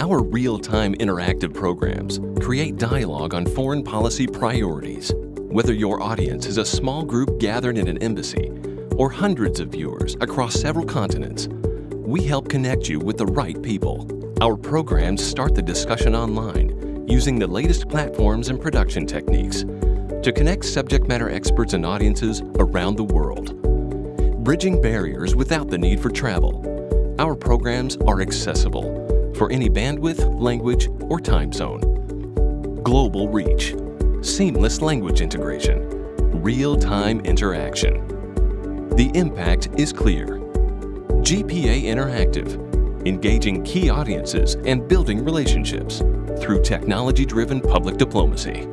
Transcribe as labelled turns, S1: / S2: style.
S1: Our real-time interactive programs create dialogue on foreign policy priorities. Whether your audience is a small group gathered in an embassy or hundreds of viewers across several continents, we help connect you with the right people. Our programs start the discussion online using the latest platforms and production techniques to connect subject matter experts and audiences around the world. Bridging barriers without the need for travel. Our programs are accessible for any bandwidth, language, or time zone. Global reach, seamless language integration, real-time interaction. The impact is clear. GPA Interactive, engaging key audiences and building relationships through technology-driven public diplomacy.